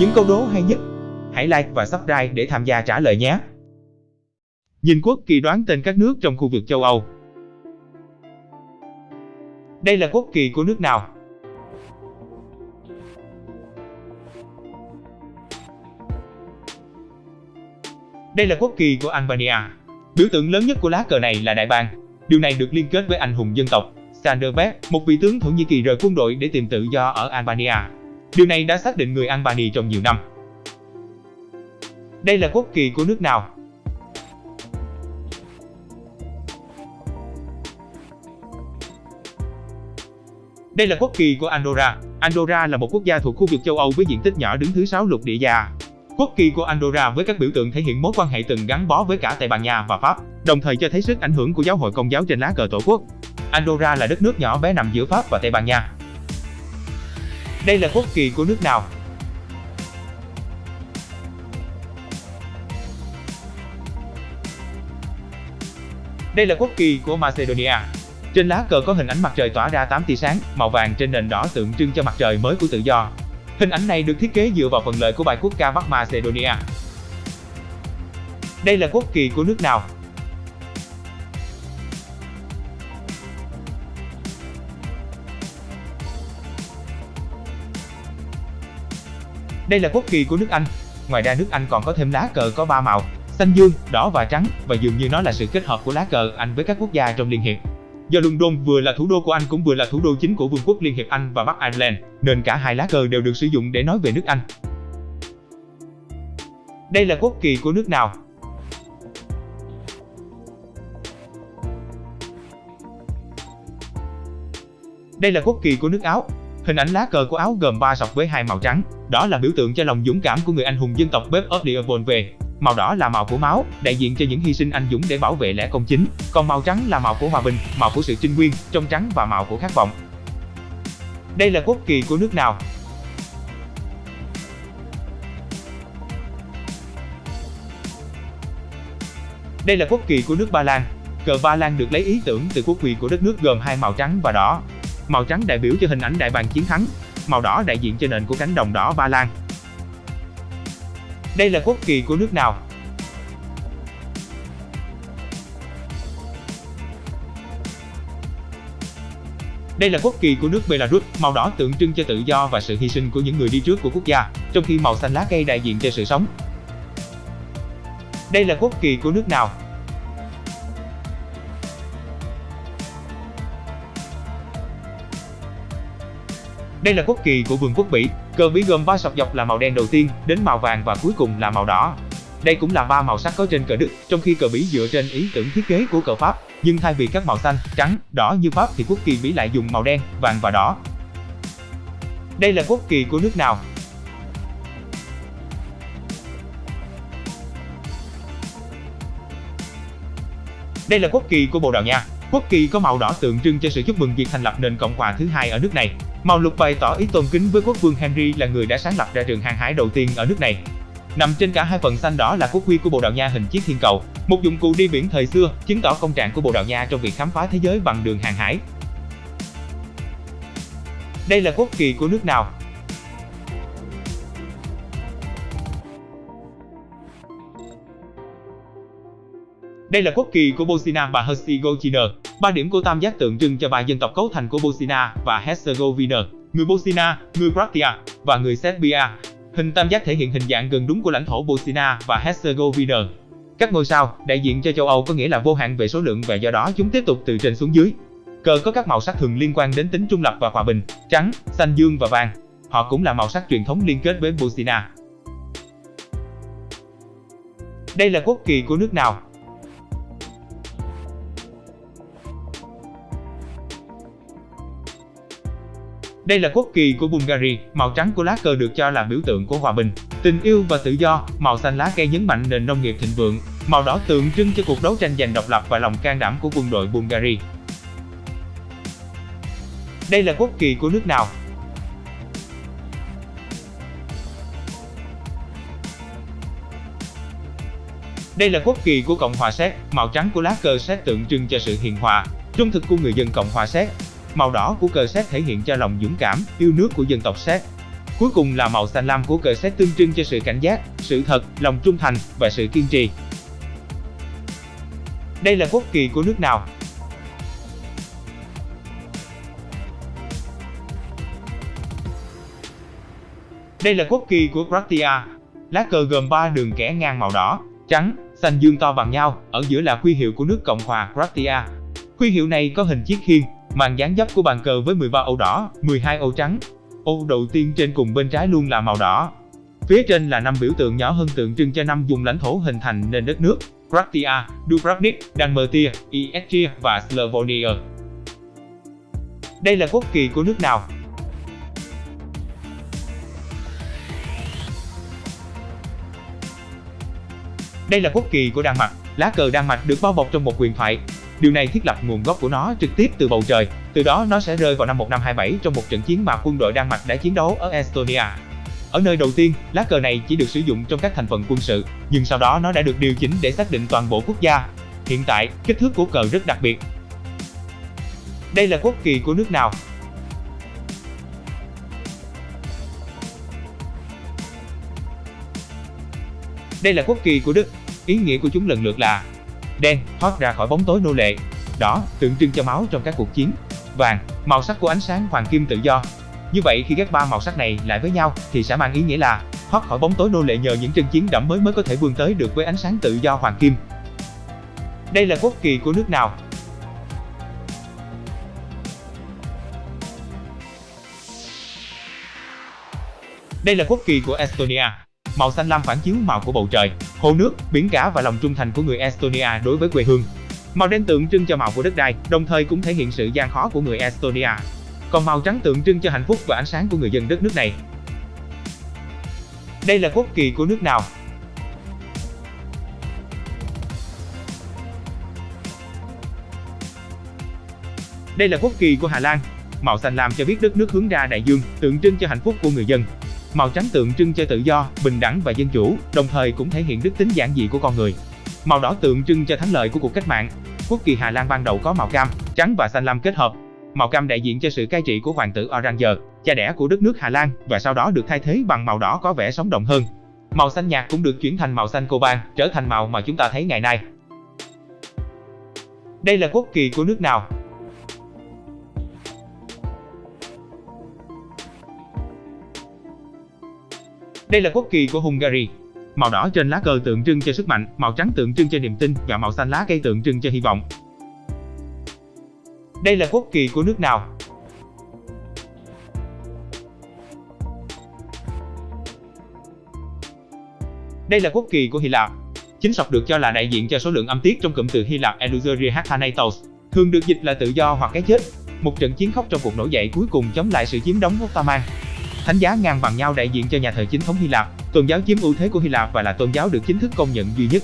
những câu đố hay nhất? Hãy like và subscribe để tham gia trả lời nhé. Nhìn quốc kỳ đoán tên các nước trong khu vực châu Âu. Đây là quốc kỳ của nước nào? Đây là quốc kỳ của Albania. Biểu tượng lớn nhất của lá cờ này là đại bàng. Điều này được liên kết với anh hùng dân tộc Skanderbeg, một vị tướng Thổ Nhĩ Kỳ rời quân đội để tìm tự do ở Albania. Điều này đã xác định người Albania trong nhiều năm. Đây là quốc kỳ của nước nào? Đây là quốc kỳ của Andorra. Andorra là một quốc gia thuộc khu vực châu Âu với diện tích nhỏ đứng thứ 6 lục địa già. Quốc kỳ của Andorra với các biểu tượng thể hiện mối quan hệ từng gắn bó với cả Tây Ban Nha và Pháp, đồng thời cho thấy sức ảnh hưởng của giáo hội công giáo trên lá cờ tổ quốc. Andorra là đất nước nhỏ bé nằm giữa Pháp và Tây Ban Nha. Đây là quốc kỳ của nước nào? Đây là quốc kỳ của Macedonia. Trên lá cờ có hình ảnh mặt trời tỏa ra 8 tia sáng, màu vàng trên nền đỏ tượng trưng cho mặt trời mới của tự do. Hình ảnh này được thiết kế dựa vào phần lợi của bài quốc ca Bắc Macedonia. Đây là quốc kỳ của nước nào? Đây là quốc kỳ của nước Anh. Ngoài ra nước Anh còn có thêm lá cờ có 3 màu, xanh dương, đỏ và trắng, và dường như nó là sự kết hợp của lá cờ Anh với các quốc gia trong Liên hiệp. Do London vừa là thủ đô của Anh cũng vừa là thủ đô chính của Vương quốc Liên hiệp Anh và Bắc Ireland, nên cả hai lá cờ đều được sử dụng để nói về nước Anh. Đây là quốc kỳ của nước nào? Đây là quốc kỳ của nước Áo. Hình ảnh lá cờ của Áo gồm 3 sọc với hai màu trắng, đó là biểu tượng cho lòng dũng cảm của người anh hùng dân tộc Bếp of the về. Màu đỏ là màu của máu, đại diện cho những hy sinh anh dũng để bảo vệ lẽ công chính, còn màu trắng là màu của hòa bình, màu của sự trinh nguyên, trong trắng và màu của khát vọng. Đây là quốc kỳ của nước nào? Đây là quốc kỳ của nước Ba Lan. Cờ Ba Lan được lấy ý tưởng từ quốc kỳ của đất nước gồm hai màu trắng và đỏ. Màu trắng đại biểu cho hình ảnh đại bàng chiến thắng, màu đỏ đại diện cho nền của cánh đồng đỏ Ba Lan. Đây là quốc kỳ của nước nào? Đây là quốc kỳ của nước Belarus, màu đỏ tượng trưng cho tự do và sự hy sinh của những người đi trước của quốc gia, trong khi màu xanh lá cây đại diện cho sự sống. Đây là quốc kỳ của nước nào? Đây là quốc kỳ của Vương quốc Bỉ. Cờ Bỉ gồm ba sọc dọc là màu đen đầu tiên, đến màu vàng và cuối cùng là màu đỏ. Đây cũng là ba màu sắc có trên cờ Đức, trong khi cờ Bỉ dựa trên ý tưởng thiết kế của cờ Pháp, nhưng thay vì các màu xanh, trắng, đỏ như Pháp thì quốc kỳ Bỉ lại dùng màu đen, vàng và đỏ. Đây là quốc kỳ của nước nào? Đây là quốc kỳ của Bồ Đào Nha. Quốc kỳ có màu đỏ tượng trưng cho sự chúc mừng việc thành lập nền cộng hòa thứ hai ở nước này. Màu lục bày tỏ ý tôn kính với quốc vương Henry là người đã sáng lập ra trường hàng hải đầu tiên ở nước này. Nằm trên cả hai phần xanh đỏ là quốc huy của Bồ Đào Nha hình chiếc thiên cầu, một dụng cụ đi biển thời xưa, chứng tỏ công trạng của Bồ Đào Nha trong việc khám phá thế giới bằng đường hàng hải. Đây là quốc kỳ của nước nào? Đây là quốc kỳ của Bosnia và Herzegovina. Ba điểm của tam giác tượng trưng cho ba dân tộc cấu thành của Bosnia và Herzegovina, người Bosnia, người Croatia và người Serbia. Hình tam giác thể hiện hình dạng gần đúng của lãnh thổ Bosnia và Herzegovina. Các ngôi sao, đại diện cho châu Âu có nghĩa là vô hạn về số lượng và do đó chúng tiếp tục từ trên xuống dưới. Cờ có các màu sắc thường liên quan đến tính trung lập và hòa bình, trắng, xanh dương và vàng. Họ cũng là màu sắc truyền thống liên kết với Bosnia. Đây là quốc kỳ của nước nào? Đây là quốc kỳ của Bulgaria, màu trắng của lá cờ được cho là biểu tượng của hòa bình, tình yêu và tự do, màu xanh lá cây nhấn mạnh nền nông nghiệp thịnh vượng, màu đỏ tượng trưng cho cuộc đấu tranh giành độc lập và lòng can đảm của quân đội Bulgaria. Đây là quốc kỳ của nước nào? Đây là quốc kỳ của Cộng hòa Séc, màu trắng của lá cờ Séc tượng trưng cho sự hiền hòa, trung thực của người dân Cộng hòa Séc, Màu đỏ của cờ Séc thể hiện cho lòng dũng cảm, yêu nước của dân tộc Séc. Cuối cùng là màu xanh lam của cờ xét tượng trưng cho sự cảnh giác, sự thật, lòng trung thành và sự kiên trì. Đây là quốc kỳ của nước nào? Đây là quốc kỳ của Croatia. Lá cờ gồm 3 đường kẻ ngang màu đỏ, trắng, xanh dương to bằng nhau, ở giữa là huy hiệu của nước Cộng hòa Croatia. Huy hiệu này có hình chiếc khiên, màn dáng dấp của bàn cờ với 13 ô đỏ, 12 ô trắng. Ô đầu tiên trên cùng bên trái luôn là màu đỏ. Phía trên là năm biểu tượng nhỏ hơn tượng trưng cho năm vùng lãnh thổ hình thành nên đất nước, Croatia, Dubrovnik, Dalmatia, Istria và Slavonia. Đây là quốc kỳ của nước nào? Đây là quốc kỳ của Đan Mạch. Lá cờ Đan Mạch được bao bọc trong một quyền thoại. Điều này thiết lập nguồn gốc của nó trực tiếp từ bầu trời. Từ đó nó sẽ rơi vào năm 1527 trong một trận chiến mà quân đội Đan Mạch đã chiến đấu ở Estonia. Ở nơi đầu tiên, lá cờ này chỉ được sử dụng trong các thành phần quân sự, nhưng sau đó nó đã được điều chỉnh để xác định toàn bộ quốc gia. Hiện tại, kích thước của cờ rất đặc biệt. Đây là quốc kỳ của nước nào? Đây là quốc kỳ của Đức. Ý nghĩa của chúng lần lượt là đen, thoát ra khỏi bóng tối nô lệ, đỏ, tượng trưng cho máu trong các cuộc chiến, vàng, màu sắc của ánh sáng hoàng kim tự do. Như vậy khi ghép ba màu sắc này lại với nhau thì sẽ mang ý nghĩa là thoát khỏi bóng tối nô lệ nhờ những trận chiến đẫm mới mới có thể vươn tới được với ánh sáng tự do hoàng kim. Đây là quốc kỳ của nước nào? Đây là quốc kỳ của Estonia. Màu xanh lam phản chiếu màu của bầu trời, hồ nước, biển cả và lòng trung thành của người Estonia đối với quê hương. Màu đen tượng trưng cho màu của đất đai, đồng thời cũng thể hiện sự gian khó của người Estonia. Còn màu trắng tượng trưng cho hạnh phúc và ánh sáng của người dân đất nước này. Đây là quốc kỳ của nước nào? Đây là quốc kỳ của Hà Lan. Màu xanh lam cho biết đất nước hướng ra đại dương, tượng trưng cho hạnh phúc của người dân. Màu trắng tượng trưng cho tự do, bình đẳng và dân chủ, đồng thời cũng thể hiện đức tính giản dị của con người. Màu đỏ tượng trưng cho thắng lợi của cuộc cách mạng. Quốc kỳ Hà Lan ban đầu có màu cam, trắng và xanh lam kết hợp. Màu cam đại diện cho sự cai trị của hoàng tử Orange, cha đẻ của đất nước Hà Lan và sau đó được thay thế bằng màu đỏ có vẻ sống động hơn. Màu xanh nhạt cũng được chuyển thành màu xanh coban, trở thành màu mà chúng ta thấy ngày nay. Đây là quốc kỳ của nước nào? Đây là quốc kỳ của Hungary. Màu đỏ trên lá cờ tượng trưng cho sức mạnh, màu trắng tượng trưng cho niềm tin và màu xanh lá cây tượng trưng cho hy vọng. Đây là quốc kỳ của nước nào? Đây là quốc kỳ của Hy Lạp. Chính sọc được cho là đại diện cho số lượng âm tiết trong cụm từ Hy Lạp Eleutheria Hathanatos, thường được dịch là tự do hoặc cái chết. Một trận chiến khốc trong cuộc nổi dậy cuối cùng chống lại sự chiếm đóng Ottoman. Thánh giá ngang bằng nhau đại diện cho nhà thờ chính thống Hy Lạp, tôn giáo chiếm ưu thế của Hy Lạp và là tôn giáo được chính thức công nhận duy nhất.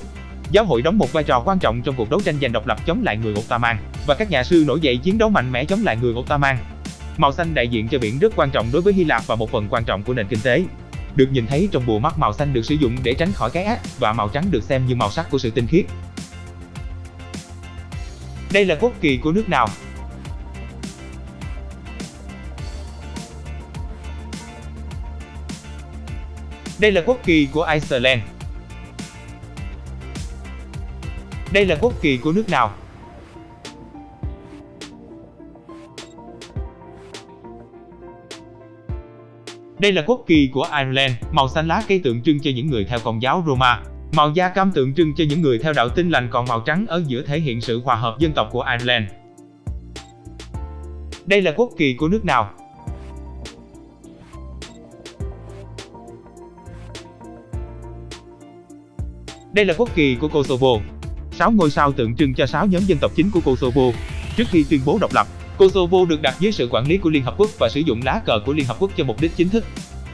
Giáo hội đóng một vai trò quan trọng trong cuộc đấu tranh giành độc lập chống lại người Ottoman và các nhà sư nổi dậy chiến đấu mạnh mẽ chống lại người Ottoman. Màu xanh đại diện cho biển rất quan trọng đối với Hy Lạp và một phần quan trọng của nền kinh tế. Được nhìn thấy trong bùa mắt màu xanh được sử dụng để tránh khỏi cái ác và màu trắng được xem như màu sắc của sự tinh khiết. Đây là quốc kỳ của nước nào? Đây là quốc kỳ của Iceland. Đây là quốc kỳ của nước nào? Đây là quốc kỳ của Ireland, màu xanh lá cây tượng trưng cho những người theo công giáo Roma. Màu da cam tượng trưng cho những người theo đạo tin lành còn màu trắng ở giữa thể hiện sự hòa hợp dân tộc của Ireland. Đây là quốc kỳ của nước nào? Đây là quốc kỳ của Kosovo. Sáu ngôi sao tượng trưng cho sáu nhóm dân tộc chính của Kosovo. Trước khi tuyên bố độc lập, Kosovo được đặt dưới sự quản lý của Liên Hợp Quốc và sử dụng lá cờ của Liên Hợp Quốc cho mục đích chính thức.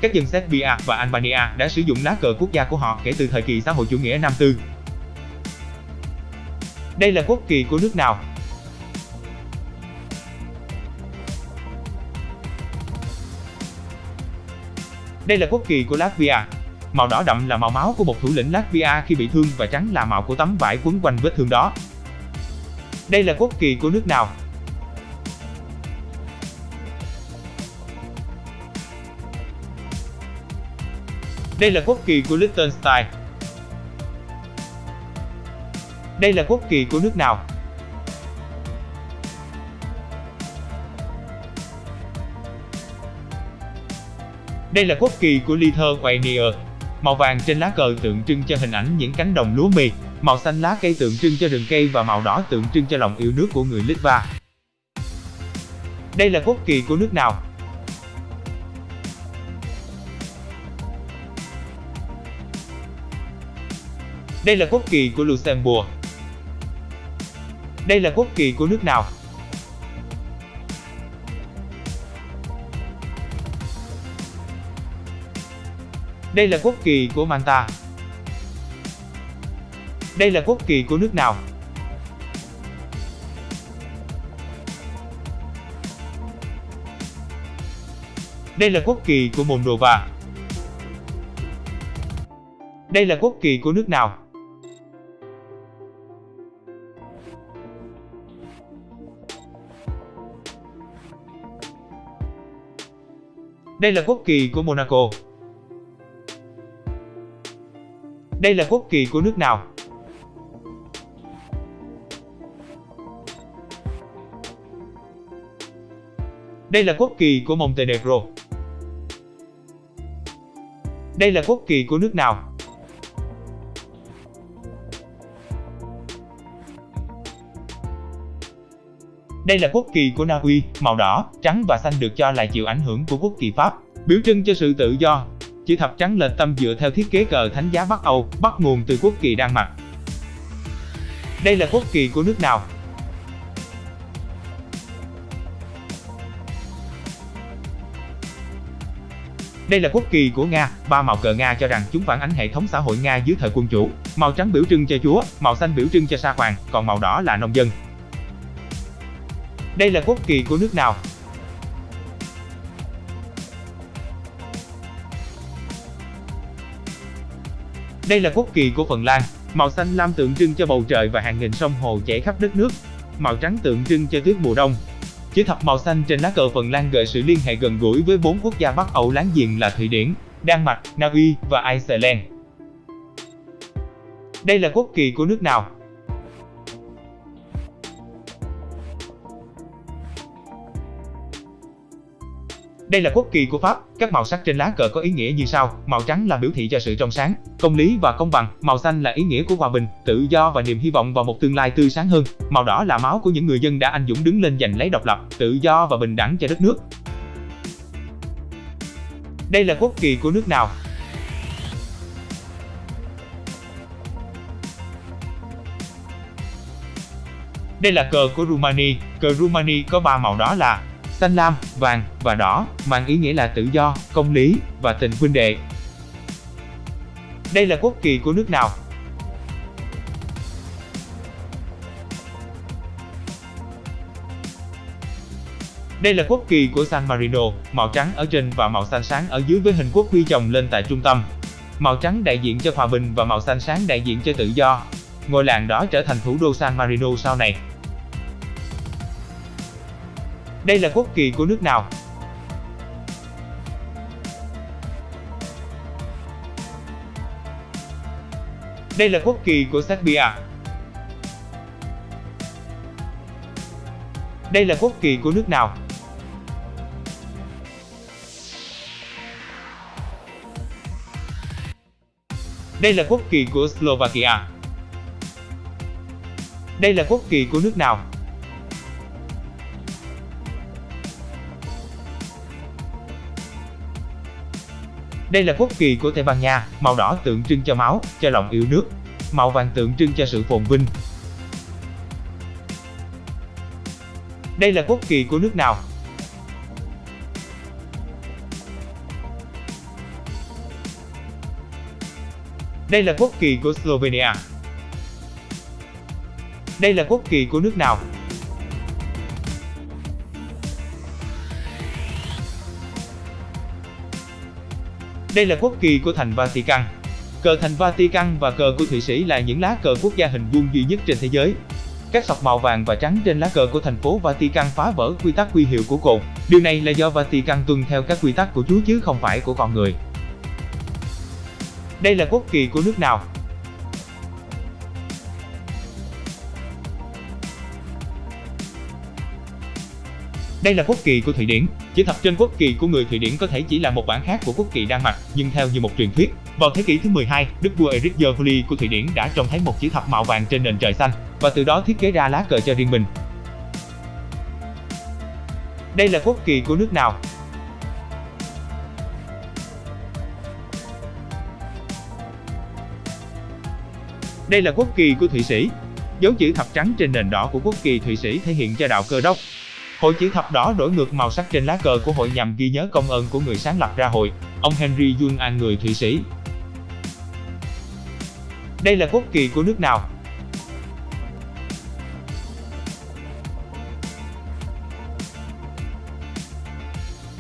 Các dân Serbia và Albania đã sử dụng lá cờ quốc gia của họ kể từ thời kỳ xã hội chủ nghĩa Nam Tư. Đây là quốc kỳ của nước nào? Đây là quốc kỳ của Latvia. Màu đỏ đậm là màu máu của một thủ lĩnh Latvia khi bị thương và trắng là màu của tấm vải quấn quanh vết thương đó. Đây là quốc kỳ của nước nào? Đây là quốc kỳ của Liechtenstein. Đây là quốc kỳ của nước nào? Đây là quốc kỳ của Lithuania. Màu vàng trên lá cờ tượng trưng cho hình ảnh những cánh đồng lúa mì, màu xanh lá cây tượng trưng cho rừng cây và màu đỏ tượng trưng cho lòng yêu nước của người Litva. Đây là quốc kỳ của nước nào? Đây là quốc kỳ của Luxembourg. Đây là quốc kỳ của nước nào? Đây là quốc kỳ của manta Đây là quốc kỳ của nước nào? Đây là quốc kỳ của Moldova. Đây là quốc kỳ của nước nào? Đây là quốc kỳ của Monaco. Đây là quốc kỳ của nước nào? Đây là quốc kỳ của Montenegro. Đây là quốc kỳ của nước nào? Đây là quốc kỳ của Na Uy, màu đỏ, trắng và xanh được cho là chịu ảnh hưởng của quốc kỳ Pháp, biểu trưng cho sự tự do. Chữ thập trắng lệch tâm dựa theo thiết kế cờ thánh giá Bắc Âu, bắt nguồn từ quốc kỳ Đan Mạch. Đây là quốc kỳ của nước nào? Đây là quốc kỳ của Nga, ba màu cờ Nga cho rằng chúng phản ánh hệ thống xã hội Nga dưới thời quân chủ. Màu trắng biểu trưng cho Chúa, màu xanh biểu trưng cho sa hoàng, còn màu đỏ là nông dân. Đây là quốc kỳ của nước nào? Đây là quốc kỳ của Phần Lan. Màu xanh lam tượng trưng cho bầu trời và hàng nghìn sông hồ chảy khắp đất nước. Màu trắng tượng trưng cho tuyết mùa đông. Chữ thập màu xanh trên lá cờ Phần Lan gợi sự liên hệ gần gũi với bốn quốc gia Bắc Âu láng giềng là Thụy Điển, Đan Mạch, Na Uy và Iceland. Đây là quốc kỳ của nước nào? Đây là quốc kỳ của Pháp, các màu sắc trên lá cờ có ý nghĩa như sau, màu trắng là biểu thị cho sự trong sáng, công lý và công bằng, màu xanh là ý nghĩa của hòa bình, tự do và niềm hy vọng vào một tương lai tươi sáng hơn, màu đỏ là máu của những người dân đã anh dũng đứng lên giành lấy độc lập, tự do và bình đẳng cho đất nước. Đây là quốc kỳ của nước nào? Đây là cờ của Rumani, cờ Rumani có ba màu đó là xanh lam, vàng và đỏ, mang ý nghĩa là tự do, công lý và tình huynh đệ. Đây là quốc kỳ của nước nào? Đây là quốc kỳ của San Marino, màu trắng ở trên và màu xanh sáng ở dưới với hình quốc huy chồng lên tại trung tâm. Màu trắng đại diện cho hòa bình và màu xanh sáng đại diện cho tự do. Ngôi làng đó trở thành thủ đô San Marino sau này. Đây là quốc kỳ của nước nào? Đây là quốc kỳ của Serbia. Đây là quốc kỳ của nước nào? Đây là quốc kỳ của Slovakia. Đây là quốc kỳ của nước nào? Đây là quốc kỳ của Tây Ban Nha, màu đỏ tượng trưng cho máu, cho lòng yêu nước. Màu vàng tượng trưng cho sự phồn vinh. Đây là quốc kỳ của nước nào? Đây là quốc kỳ của Slovenia. Đây là quốc kỳ của nước nào? Đây là quốc kỳ của thành Vatican. Cờ thành Vatican và cờ của Thụy Sĩ là những lá cờ quốc gia hình vuông duy nhất trên thế giới. Các sọc màu vàng và trắng trên lá cờ của thành phố Vatican phá vỡ quy tắc quy hiệu của cột. Điều này là do Vatican tuân theo các quy tắc của Chúa chứ không phải của con người. Đây là quốc kỳ của nước nào? Đây là quốc kỳ của Thụy Điển. Chữ thập trên quốc kỳ của người Thụy Điển có thể chỉ là một bản khác của quốc kỳ Đan Mạch, nhưng theo như một truyền thuyết, vào thế kỷ thứ 12, đức vua Erik Jørguli của Thụy Điển đã trông thấy một chữ thập màu vàng trên nền trời xanh và từ đó thiết kế ra lá cờ cho riêng mình. Đây là quốc kỳ của nước nào? Đây là quốc kỳ của Thụy Sĩ. Dấu chữ thập trắng trên nền đỏ của quốc kỳ Thụy Sĩ thể hiện cho đạo cơ đốc. Hội chữ thập đỏ đổi ngược màu sắc trên lá cờ của hội nhằm ghi nhớ công ơn của người sáng lập ra hội, ông Henry Junan người Thụy Sĩ. Đây là quốc kỳ của nước nào?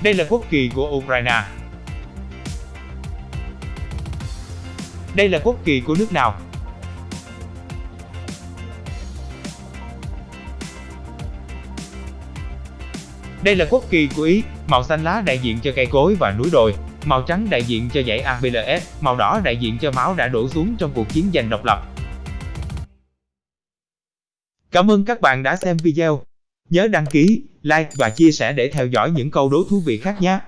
Đây là quốc kỳ của Ukraine. Đây là quốc kỳ của nước nào? Đây là quốc kỳ của Ý, màu xanh lá đại diện cho cây cối và núi đồi, màu trắng đại diện cho dãy APLS, màu đỏ đại diện cho máu đã đổ xuống trong cuộc chiến giành độc lập. Cảm ơn các bạn đã xem video. Nhớ đăng ký, like và chia sẻ để theo dõi những câu đố thú vị khác nhé.